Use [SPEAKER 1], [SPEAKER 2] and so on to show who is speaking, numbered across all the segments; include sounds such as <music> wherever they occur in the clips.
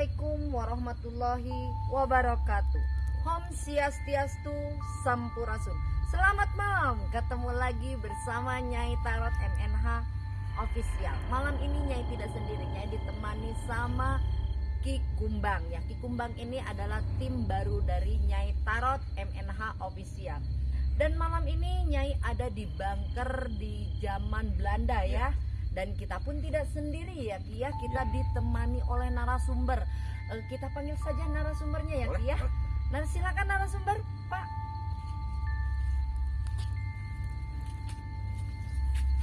[SPEAKER 1] Assalamualaikum warahmatullahi wabarakatuh. Om Swastiastu Sampurasun. Selamat malam, ketemu lagi bersama Nyai Tarot MNH Official. Malam ini Nyai tidak sendiri, Nyai ditemani sama Ki Kumbang ya. Ki Kumbang ini adalah tim baru dari Nyai Tarot MNH Official. Dan malam ini Nyai ada di bunker di zaman Belanda ya. Dan kita pun tidak sendiri ya Ki ya. Kita ditemani oleh narasumber. Eh, Kita panggil saja narasumbernya ya Ki ya. Nah silakan narasumber Pak.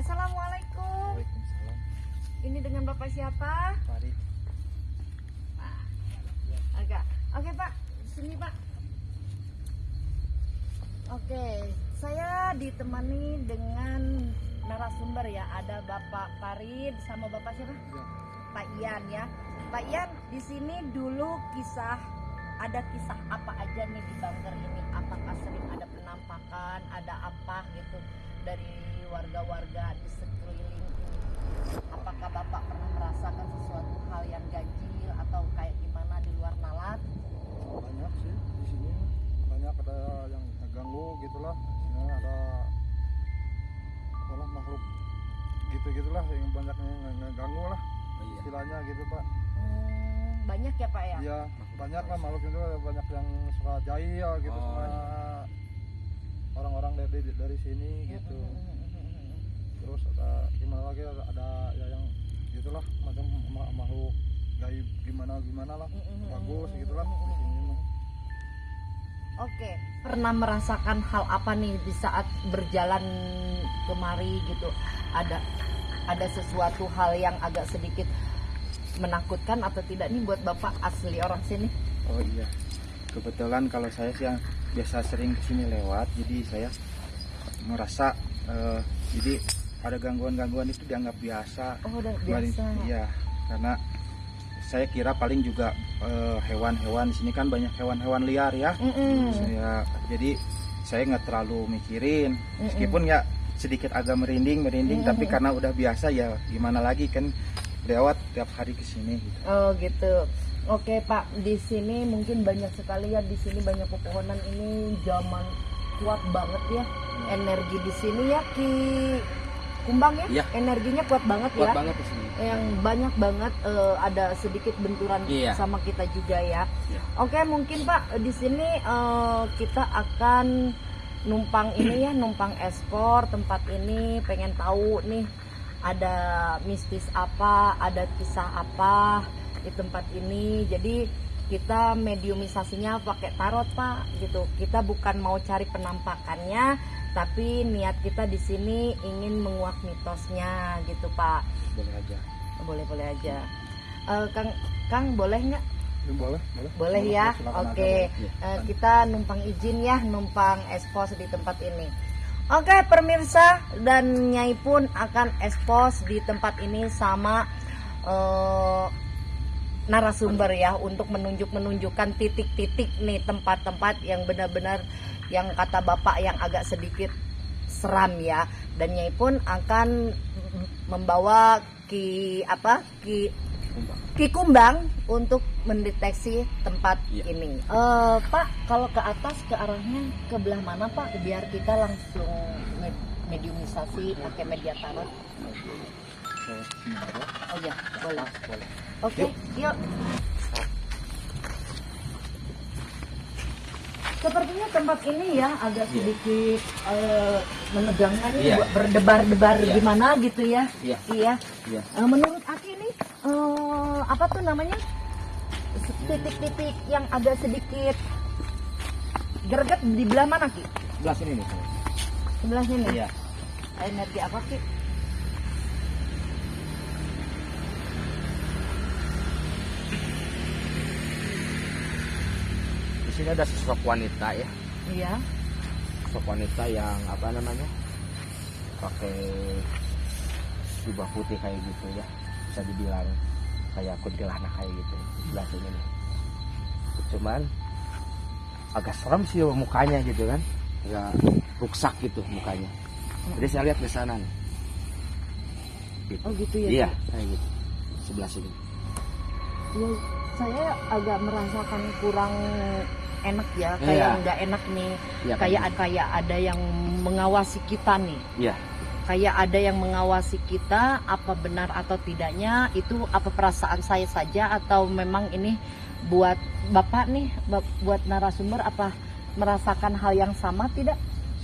[SPEAKER 1] Assalamualaikum.
[SPEAKER 2] Waalaikumsalam.
[SPEAKER 1] Ini dengan Bapak siapa?
[SPEAKER 2] Farid.
[SPEAKER 1] Pak. Agak. Oke Pak, sini Pak. Oke, saya ditemani dengan narasumber ya. Ada Bapak Farid sama Bapak siapa?
[SPEAKER 2] Ya.
[SPEAKER 1] Pak Ian ya. Pak Ian, di sini dulu kisah ada kisah apa aja nih di bunker ini? Apakah sering ada penampakan, ada apa gitu dari warga-warga di sekeliling ini? Apakah Bapak pernah merasakan sesuatu hal yang ganjil atau kayak gimana di luar nalar?
[SPEAKER 2] Banyak sih di sini. Banyak ada yang ganggu gitulah. Di sini ada apalah makhluk gitu-gitulah yang banyak yang ngeganggu lah istilahnya gitu pak.
[SPEAKER 1] Hmm, banyak ya Pak ya?
[SPEAKER 2] iya banyak lah makhluk itu banyak yang suka jahil gitu
[SPEAKER 3] Oh,
[SPEAKER 2] sama orang-orang dari dari sini gitu.
[SPEAKER 1] Hmm,
[SPEAKER 2] terus ada gimana lagi ada, ada ya yang gitulah macam ma- makhluk gaib gimana gimana lah.
[SPEAKER 1] Hmm,
[SPEAKER 2] bagus gitulah di sini mah.
[SPEAKER 1] Oke, pernah merasakan hal apa nih di saat berjalan kemari gitu? Ada ada sesuatu hal yang agak sedikit menakutkan atau tidak nih buat Bapak asli orang sini?
[SPEAKER 3] Oh iya, kebetulan kalau saya sih yang biasa sering ke sini lewat, jadi saya merasa eh, jadi ada gangguan-gangguan itu dianggap biasa.
[SPEAKER 1] Oh, udah biasa.
[SPEAKER 3] Iya, karena saya kira paling juga eh, hewan-hewan di sini kan banyak hewan-hewan liar ya.
[SPEAKER 1] Mm-mm.
[SPEAKER 3] Saya jadi saya nggak terlalu mikirin,
[SPEAKER 1] Mm-mm.
[SPEAKER 3] meskipun ya sedikit agak merinding merinding, tapi karena udah biasa ya gimana lagi kan lewat tiap hari ke sini. Gitu.
[SPEAKER 1] Oh gitu. Oke Pak, di sini mungkin banyak sekali ya di sini banyak pepohonan ini zaman kuat banget ya energi di sini ya Ki Kumbang ya,
[SPEAKER 4] Iya.
[SPEAKER 1] energinya kuat banget
[SPEAKER 4] kuat
[SPEAKER 1] ya.
[SPEAKER 4] banget di sini.
[SPEAKER 1] yang banyak banget eh, ada sedikit benturan
[SPEAKER 4] Iya.
[SPEAKER 1] sama kita juga ya.
[SPEAKER 4] Iya.
[SPEAKER 1] Oke, mungkin Pak di sini eh, kita akan numpang ini ya, numpang ekspor tempat ini, pengen tahu nih ada mistis apa, ada kisah apa di tempat ini. Jadi kita mediumisasinya pakai tarot Pak gitu. Kita bukan mau cari penampakannya, tapi niat kita di sini ingin menguak mitosnya gitu Pak.
[SPEAKER 3] Boleh aja.
[SPEAKER 1] boleh boleh aja. Eh, kang kang boleh nggak?
[SPEAKER 2] Ya, boleh boleh.
[SPEAKER 1] Boleh ya? Oke.
[SPEAKER 2] boleh.
[SPEAKER 1] Eh, kita numpang izin ya numpang expose di tempat ini. Oke pemirsa dan nyai pun akan expose di tempat ini sama eh, narasumber ya untuk menunjuk menunjukkan titik-titik nih tempat-tempat yang benar-benar yang kata bapak yang agak sedikit seram ya. Dan nyai pun akan membawa ki apa ki ki kumbang untuk mendeteksi tempat
[SPEAKER 4] Iya.
[SPEAKER 1] ini. Eh, pak kalau ke atas ke arahnya ke belah mana pak? Biar kita langsung med- mediumisasi pakai media tarot oh boleh. Oke, yuk. Sepertinya tempat ini ya agak
[SPEAKER 4] Iya.
[SPEAKER 1] sedikit eh, menegangkan ya,
[SPEAKER 4] Iya.
[SPEAKER 1] buat berdebar-debar
[SPEAKER 4] Iya.
[SPEAKER 1] gimana gitu ya.
[SPEAKER 4] Iya.
[SPEAKER 1] Iya.
[SPEAKER 4] Iya.
[SPEAKER 1] Eh, menurut Aki ini eh, apa tuh namanya? Titik-titik yang agak sedikit greget di belah mana Ki?
[SPEAKER 4] Sebelah sini nih.
[SPEAKER 1] Sebelah sini.
[SPEAKER 4] Iya.
[SPEAKER 1] Energi apa Ki?
[SPEAKER 4] Sini ada sosok wanita ya.
[SPEAKER 1] Iya.
[SPEAKER 4] Sosok wanita yang apa namanya? Pakai jubah putih kayak gitu ya. Bisa dibilang kayak kuntilanak kayak gitu di sebelah sini nih. Cuman agak serem sih mukanya gitu kan. Agak ruksak gitu mukanya. Jadi saya lihat ke sana nih.
[SPEAKER 1] Oh gitu ya.
[SPEAKER 4] Iya, kayak gitu. Sebelah sini.
[SPEAKER 1] Iya, saya agak merasakan kurang enak ya,
[SPEAKER 4] Iya.
[SPEAKER 1] kayak nggak enak nih,
[SPEAKER 4] ya,
[SPEAKER 1] kayak kayak ada yang mengawasi kita nih.
[SPEAKER 4] Iya.
[SPEAKER 1] Kayak ada yang mengawasi kita, apa benar atau tidaknya itu apa perasaan saya saja atau memang ini buat bapak nih, buat narasumber apa merasakan hal yang sama tidak?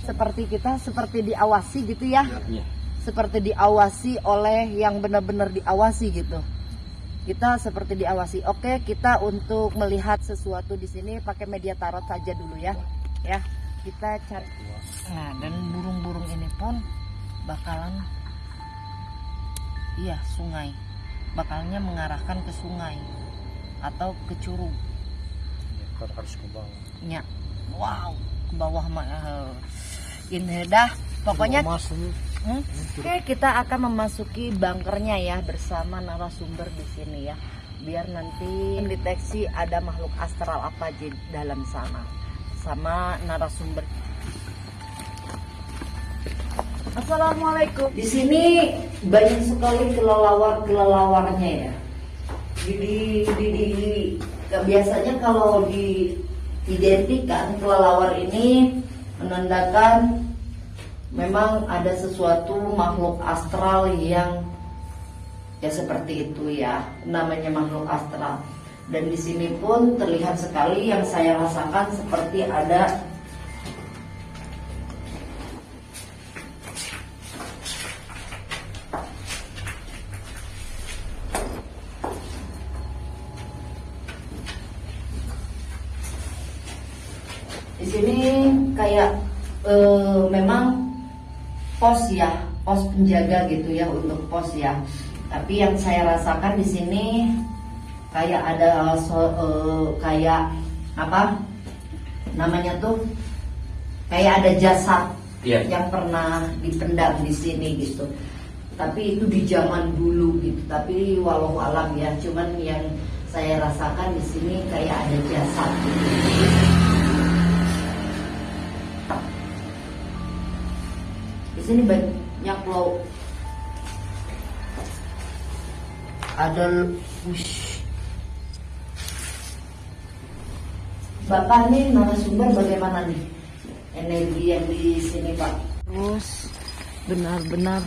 [SPEAKER 1] Seperti kita, seperti diawasi gitu ya?
[SPEAKER 4] Iya.
[SPEAKER 1] Seperti diawasi oleh yang benar-benar diawasi gitu. Kita seperti diawasi. Oke, kita untuk melihat sesuatu di sini pakai media tarot saja dulu ya. Ya, kita cari. Nah, dan burung-burung ini pun bakalan iya sungai. Bakalnya mengarahkan ke sungai atau ke curug.
[SPEAKER 2] kan harus ke bawah
[SPEAKER 1] Ya. Wow, ke bawah mah eh, ini dah. Pokoknya Hmm? Oke, kita akan memasuki bunkernya ya bersama narasumber di sini ya. Biar nanti mendeteksi ada makhluk astral apa di dalam sana. Sama narasumber. Assalamualaikum. Di sini banyak sekali kelelawar-kelelawarnya ya. Di, di, di, di- biasanya kalau diidentikan kelelawar ini menandakan memang ada sesuatu makhluk astral yang ya seperti itu ya namanya makhluk astral. Dan di sini pun terlihat sekali yang saya rasakan seperti ada di sini kayak eh, memang pos ya, pos penjaga gitu ya untuk pos ya. Tapi yang saya rasakan di sini kayak ada so- eh, kayak apa namanya tuh kayak ada jasad
[SPEAKER 4] Iya.
[SPEAKER 1] yang pernah dipendam di sini gitu. Tapi itu di zaman dulu gitu. Tapi walau alam ya, cuman yang saya rasakan di sini kayak ada jasad. Gitu. Sini banyak loh. Ada wush. Bapak nih narasumber bagaimana nih energi yang di sini Pak? Terus benar-benar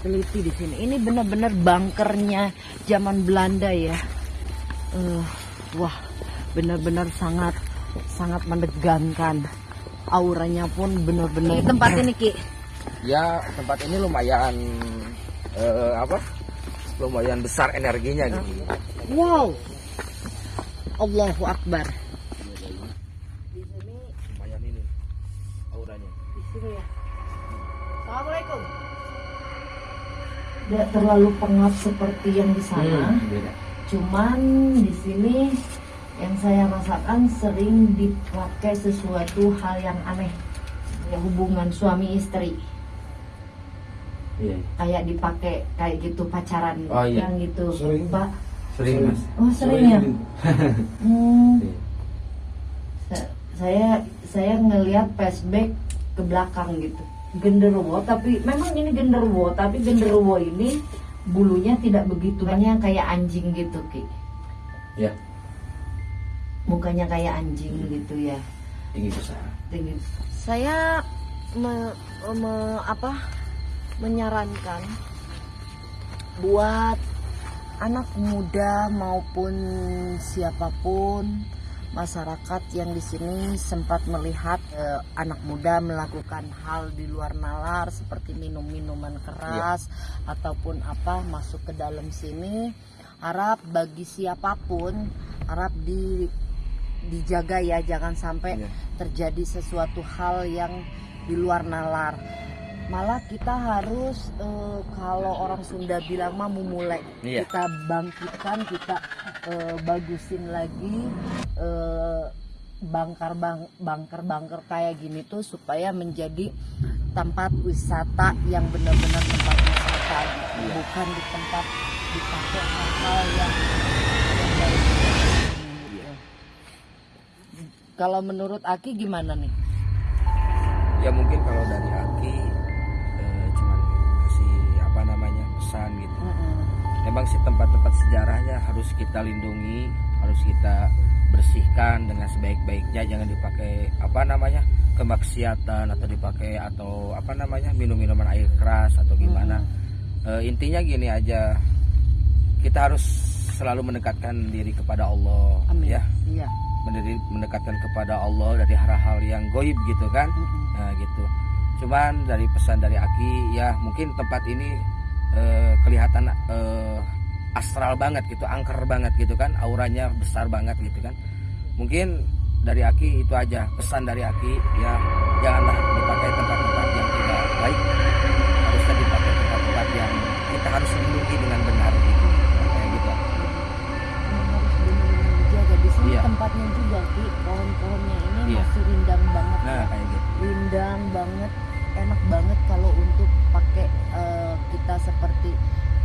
[SPEAKER 1] teliti di sini. Ini benar-benar bunkernya zaman Belanda ya. Eh, wah, benar-benar sangat sangat menegangkan. Auranya pun benar-benar. Ini tempat ini Ki.
[SPEAKER 4] Ya tempat ini lumayan eh, apa lumayan besar energinya gitu
[SPEAKER 1] Wow. Allahu Akbar. Di sini,
[SPEAKER 4] lumayan ini auranya
[SPEAKER 1] di sini ya. Assalamualaikum. Tidak terlalu pengap seperti yang di sana.
[SPEAKER 4] beda
[SPEAKER 1] Cuman di sini yang saya rasakan sering dipakai sesuatu hal yang aneh. Ya hubungan suami istri
[SPEAKER 4] iya
[SPEAKER 1] kayak dipakai kayak gitu pacaran
[SPEAKER 4] Oh, iya.
[SPEAKER 1] yang gitu
[SPEAKER 2] Sering.
[SPEAKER 1] Pak.
[SPEAKER 4] sering mas
[SPEAKER 1] Oh sering ya. <laughs> Hmm.
[SPEAKER 4] Iya.
[SPEAKER 1] Sa- saya saya ngelihat flashback ke belakang gitu genderuwo tapi memang ini genderuwo tapi genderuwo ini bulunya tidak begitu banyak kayak anjing gitu ki
[SPEAKER 4] ya
[SPEAKER 1] mukanya kayak anjing gitu ya
[SPEAKER 4] tinggi besar
[SPEAKER 1] tinggi saya me- me- apa menyarankan buat anak muda maupun siapa pun masyarakat yang di sini sempat melihat eh, anak muda melakukan hal di luar nalar seperti minum minuman keras ataupun apa masuk ke dalam sini harap bagi siapa pun harap di dijaga ya jangan sampai
[SPEAKER 4] Iya.
[SPEAKER 1] terjadi sesuatu hal yang di luar nalar malah kita harus eh, kalau orang Sunda bilang mah memulai
[SPEAKER 4] Iya.
[SPEAKER 1] kita bangkitkan kita eh, bagusin lagi eh, bangkar bang bangker bangker kayak gini tuh supaya menjadi tempat wisata yang benar-benar tempat wisata gitu.
[SPEAKER 4] Iya.
[SPEAKER 1] bukan di tempat dipakai hal-hal yang, yang baik. Gitu. Kalau menurut Aki gimana nih?
[SPEAKER 4] ya mungkin kalau dari Aki pesan gitu
[SPEAKER 1] Mm-mm.
[SPEAKER 4] memang sih tempat-tempat sejarahnya harus kita lindungi harus kita bersihkan dengan sebaik-baiknya jangan dipakai apa namanya kemaksiatan atau dipakai atau apa namanya minum-minuman air keras atau gimana Eh, intinya gini aja kita harus selalu mendekatkan diri kepada Allah
[SPEAKER 1] Amin.
[SPEAKER 4] ya
[SPEAKER 1] Iya.
[SPEAKER 4] mendiri- mendekatkan kepada Allah dari hal-hal yang goib gitu kan
[SPEAKER 1] Mm-mm.
[SPEAKER 4] nah gitu cuman dari pesan dari Aki ya mungkin tempat ini eh, kelihatan eh, astral banget gitu angker banget gitu kan auranya besar banget gitu kan. Mungkin dari Aki itu aja pesan dari Aki ya janganlah dipakai tempat-tempat yang tidak baik. Harusnya dipakai tempat-tempat yang kita harus lindungi dengan benar gitu. Kayak gitu.
[SPEAKER 1] Dijaga di sini
[SPEAKER 4] Iya.
[SPEAKER 1] tempatnya juga Ki. Pohon-pohonnya ini
[SPEAKER 4] Iya.
[SPEAKER 1] masih rindang banget.
[SPEAKER 4] Nah
[SPEAKER 1] ya.
[SPEAKER 4] kayak gitu.
[SPEAKER 1] Rindang banget enak banget kalau untuk seperti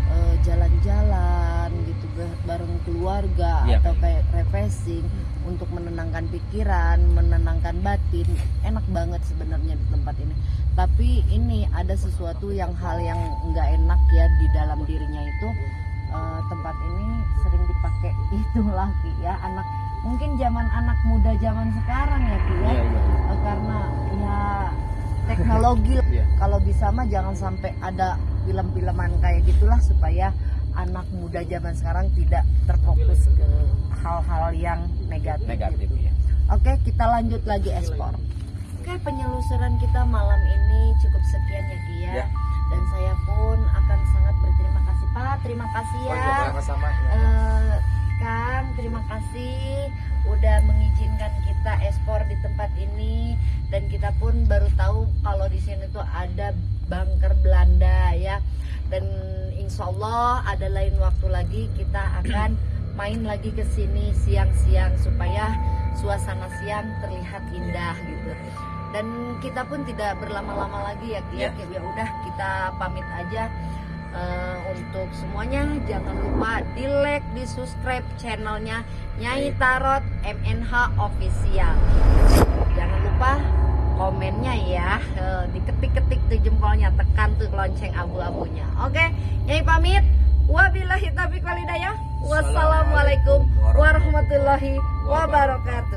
[SPEAKER 1] eh, jalan-jalan gitu ba- bareng keluarga
[SPEAKER 4] Iya,
[SPEAKER 1] atau
[SPEAKER 4] kayak
[SPEAKER 1] kayak refreshing untuk menenangkan pikiran, menenangkan batin. Enak banget sebenarnya di tempat ini. Tapi ini ada sesuatu yang hal yang nggak enak ya di dalam dirinya itu eh, tempat ini sering dipakai <laughs> itulah Ki ya anak mungkin zaman anak muda zaman sekarang ya Ki ya
[SPEAKER 4] iya iya
[SPEAKER 1] Eh, karena ya teknologi <laughs>
[SPEAKER 4] Iya.
[SPEAKER 1] kalau bisa mah jangan sampai ada film-filman kayak gitulah supaya anak muda zaman sekarang tidak terfokus ke hal-hal yang negatif.
[SPEAKER 4] negatif
[SPEAKER 1] gitu.
[SPEAKER 4] ya
[SPEAKER 1] Oke, kita lanjut lagi ekspor. Oke, penyelusuran kita malam ini cukup sekian ya Ki ya.
[SPEAKER 4] Ya.
[SPEAKER 1] Dan saya pun akan sangat berterima kasih Pak. Terima kasih
[SPEAKER 3] Oh,
[SPEAKER 1] ya.
[SPEAKER 3] iya, sama-sama.
[SPEAKER 1] Eh, Kang, terima kasih udah mengizinkan kita ekspor di tempat ini dan kita pun baru tahu kalau di sini tuh ada bunker Belanda ya. Dan insya Allah ada lain waktu lagi kita akan main lagi ke sini siang-siang supaya suasana siang terlihat indah gitu. Dan kita pun tidak berlama-lama lagi ya, Ki. ya. Ya udah kita pamit aja. Eh, untuk semuanya jangan lupa di like, di subscribe channelnya Nyai Tarot MNH Official. Jangan lupa komennya ya, Eh, diketik-ketik tuh jempolnya, tekan tuh lonceng abu-abunya. Oke, Nyai pamit. Wabillahi taufiq walhidayah. Wassalamualaikum warahmatullahi wabarakatuh.